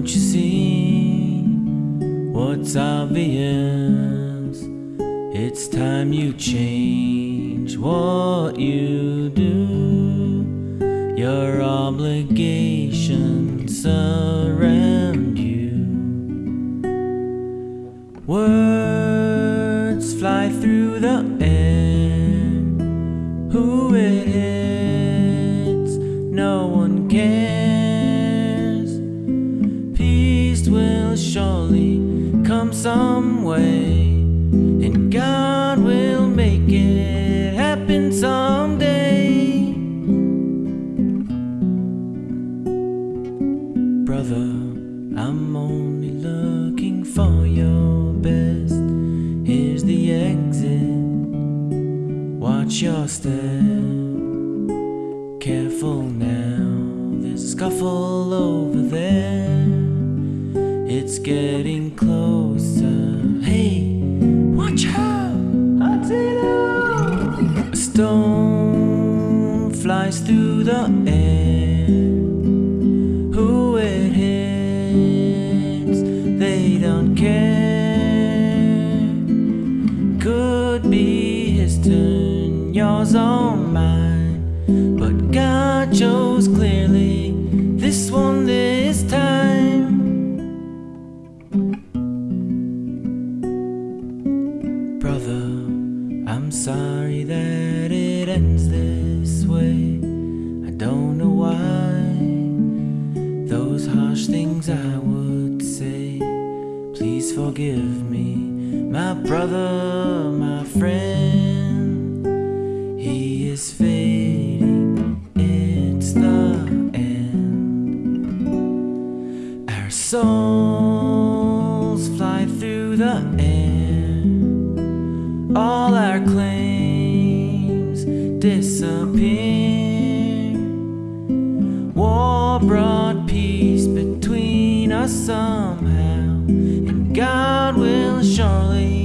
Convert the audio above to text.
Don't you see what's obvious? It's time you change what you do. Your obligations surround you. Words fly through the air. Surely come some way. And God will make it happen someday. Brother, I'm only looking for your best. Here's the exit. Watch your step. Careful now, there's a scuffle over there. It's getting closer. Hey, watch out! A stone flies through the air. Who it hits, they don't care. Could be his turn, yours or mine. But God chose clearly Brother, I'm sorry that it ends this way. I don't know why. Those harsh things I would say. Please forgive me, my brother, my friend. He is fading, it's the end. Our souls fly through the air. Claims disappear. War brought peace between us somehow, and God will surely